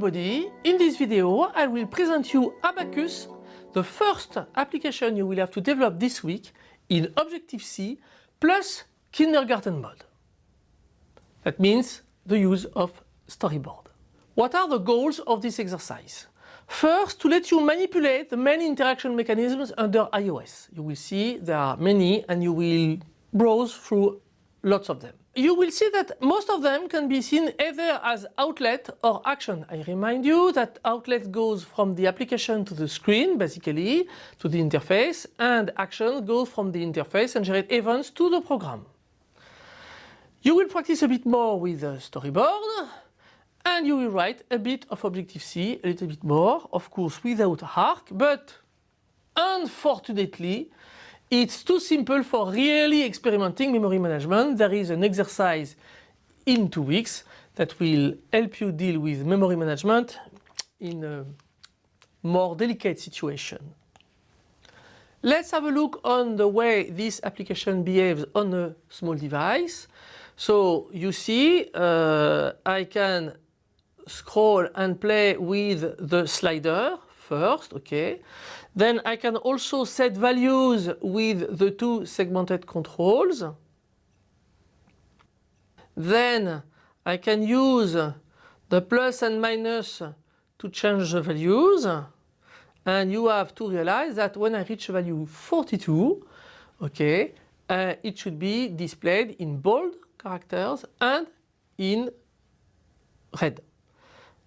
everybody, in this video I will present you Abacus, the first application you will have to develop this week in Objective-C plus kindergarten mode. That means the use of storyboard. What are the goals of this exercise? First, to let you manipulate the many interaction mechanisms under iOS. You will see there are many and you will browse through lots of them. You will see that most of them can be seen either as outlet or action. I remind you that outlet goes from the application to the screen, basically, to the interface, and action goes from the interface and generate events to the program. You will practice a bit more with the storyboard, and you will write a bit of Objective-C, a little bit more, of course without ARC, but unfortunately it's too simple for really experimenting memory management. There is an exercise in two weeks that will help you deal with memory management in a more delicate situation. Let's have a look on the way this application behaves on a small device. So you see uh, I can scroll and play with the slider first, okay. Then I can also set values with the two segmented controls. Then I can use the plus and minus to change the values. And you have to realize that when I reach value 42, okay, uh, it should be displayed in bold characters and in red.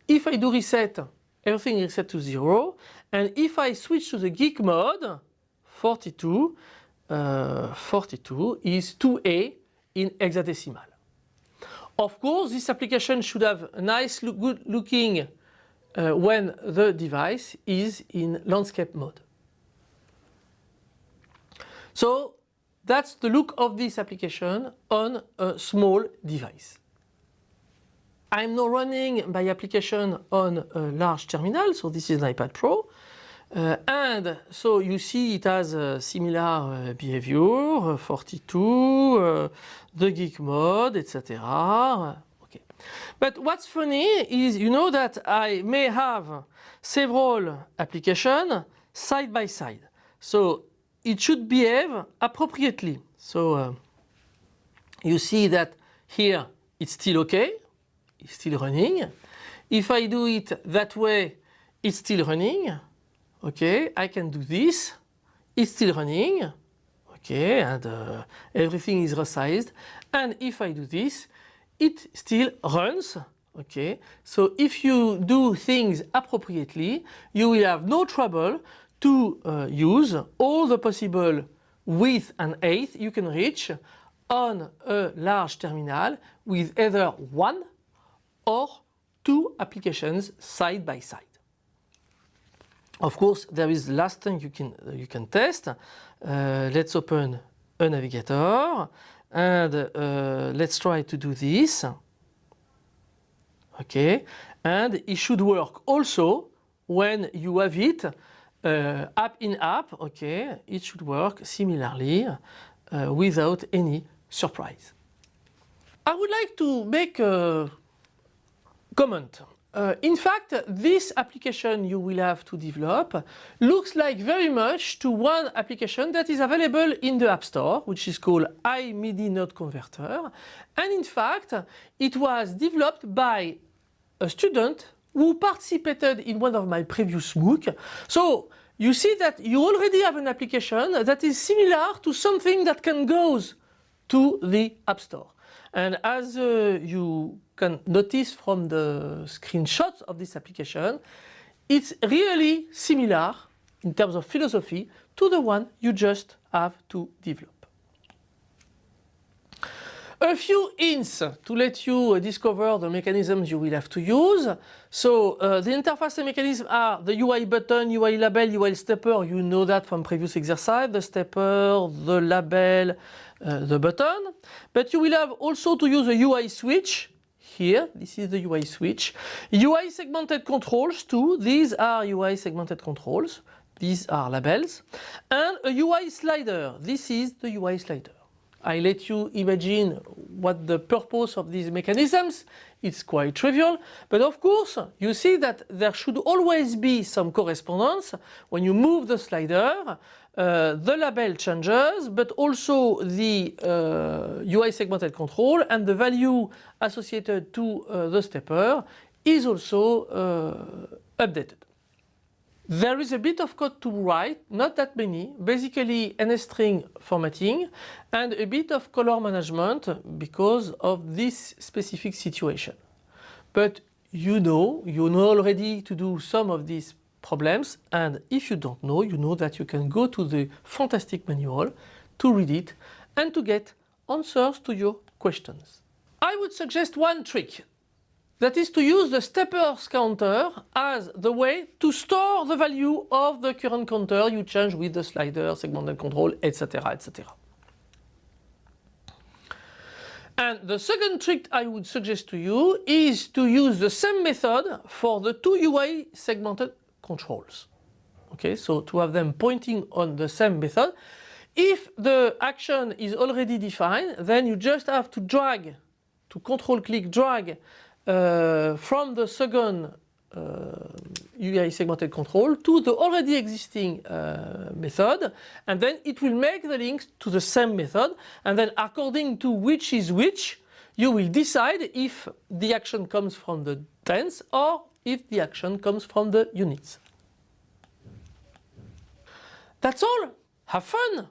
If I do reset everything is set to 0 and if I switch to the geek mode 42 uh, 42 is 2A in hexadecimal. Of course this application should have a nice look, good looking uh, when the device is in landscape mode. So that's the look of this application on a small device. I'm now running my application on a large terminal, so this is an iPad Pro. Uh, and so you see it has a similar uh, behavior, uh, 42, uh, the geek mode, etc. Okay. But what's funny is you know that I may have several applications side by side. So it should behave appropriately. So you see that here it's still okay it's still running. If I do it that way, it's still running. Okay, I can do this. It's still running. Okay, and uh, everything is resized. And if I do this, it still runs. Okay, so if you do things appropriately, you will have no trouble to uh, use all the possible width and height you can reach on a large terminal with either one or two applications side by side. Of course, there is the last thing you can, you can test. Uh, let's open a navigator and uh, let's try to do this. Okay, and it should work also when you have it uh, app in app. Okay, it should work similarly uh, without any surprise. I would like to make a Comment. Uh, in fact, this application you will have to develop looks like very much to one application that is available in the App Store, which is called iMidi Node Converter. And in fact, it was developed by a student who participated in one of my previous MOOC. So you see that you already have an application that is similar to something that can go to the App Store. And as uh, you can notice from the screenshots of this application, it's really similar in terms of philosophy to the one you just have to develop. A few hints to let you discover the mechanisms you will have to use. So uh, the interface mechanisms are the UI button, UI label, UI stepper. You know that from previous exercise. The stepper, the label, uh, the button. But you will have also to use a UI switch here. This is the UI switch. UI segmented controls too. These are UI segmented controls. These are labels. And a UI slider. This is the UI slider. I let you imagine what the purpose of these mechanisms. It's quite trivial, but of course you see that there should always be some correspondence when you move the slider. Uh, the label changes, but also the uh, UI segmented control and the value associated to uh, the stepper is also uh, updated. There is a bit of code to write, not that many, basically NSString formatting and a bit of color management because of this specific situation. But you know, you know already to do some of these problems and if you don't know, you know that you can go to the fantastic manual to read it and to get answers to your questions. I would suggest one trick that is to use the steppers counter as the way to store the value of the current counter you change with the slider, segmented control, etc. etc. And the second trick I would suggest to you is to use the same method for the two UI segmented controls. Okay, so to have them pointing on the same method. If the action is already defined, then you just have to drag, to control click drag from the second UI segmented control to the already existing uh, method and then it will make the links to the same method and then according to which is which you will decide if the action comes from the tens or if the action comes from the units. That's all. Have fun.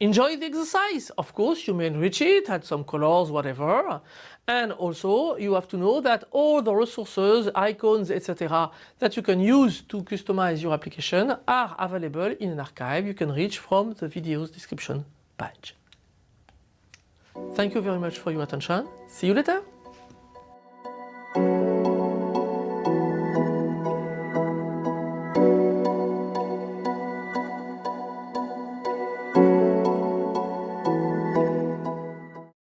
Enjoy the exercise. Of course, you may enrich it, add some colors, whatever. And also, you have to know that all the resources, icons, etc. that you can use to customize your application are available in an archive you can reach from the video's description page. Thank you very much for your attention. See you later.